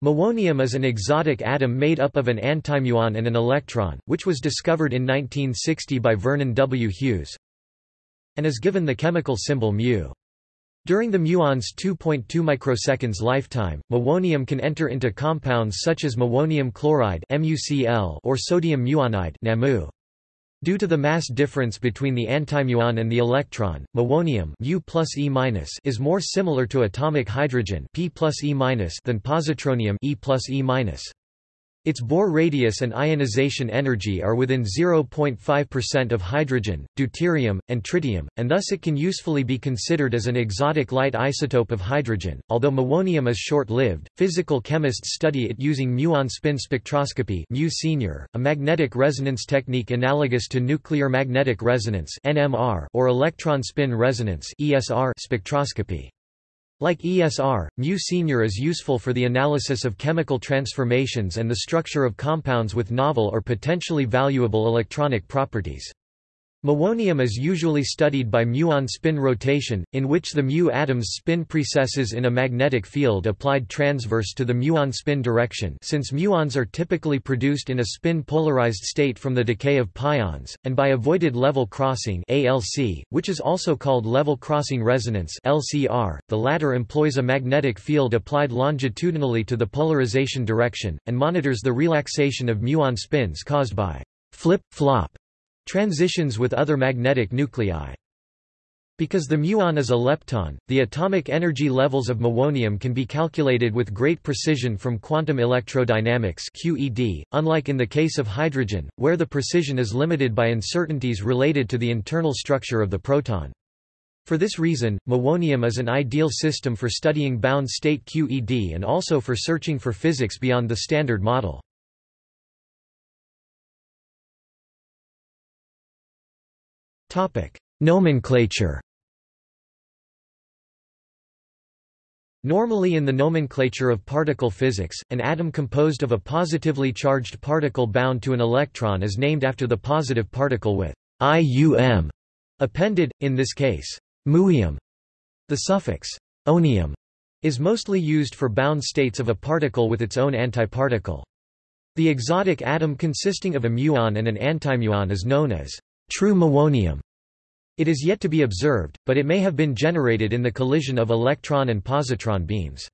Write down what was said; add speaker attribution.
Speaker 1: Muonium is an exotic atom made up of an antimuon and an electron, which was discovered in 1960 by Vernon W. Hughes and is given the chemical symbol mu. During the muon's 2.2 microseconds lifetime, muonium can enter into compounds such as muonium chloride or sodium muonide. Due to the mass difference between the antimuon and the electron, muonium U plus e is more similar to atomic hydrogen P plus e than positronium E plus e its Bohr radius and ionization energy are within 0.5% of hydrogen, deuterium, and tritium, and thus it can usefully be considered as an exotic light isotope of hydrogen. Although muonium is short-lived, physical chemists study it using muon spin spectroscopy mu senior, a magnetic resonance technique analogous to nuclear magnetic resonance (NMR) or electron spin resonance (ESR) spectroscopy. Like ESR, mu senior is useful for the analysis of chemical transformations and the structure of compounds with novel or potentially valuable electronic properties. Muonium is usually studied by muon spin rotation, in which the mu atom's spin precesses in a magnetic field applied transverse to the muon spin direction since muons are typically produced in a spin-polarized state from the decay of pions, and by avoided level crossing ALC, which is also called level crossing resonance LCR. .The latter employs a magnetic field applied longitudinally to the polarization direction, and monitors the relaxation of muon spins caused by flip-flop Transitions with other magnetic nuclei because the muon is a lepton, the atomic energy levels of muonium can be calculated with great precision from quantum electrodynamics QED, unlike in the case of hydrogen, where the precision is limited by uncertainties related to the internal structure of the proton. For this reason, muonium is an ideal system for studying bound state QED and also for searching for physics beyond the Standard Model. Nomenclature Normally in the nomenclature of particle physics, an atom composed of a positively charged particle bound to an electron is named after the positive particle with IUM appended, in this case, muium. The suffix onium is mostly used for bound states of a particle with its own antiparticle. The exotic atom consisting of a muon and an antimuon is known as true muonium. It is yet to be observed, but it may have been generated in the collision of electron and positron beams.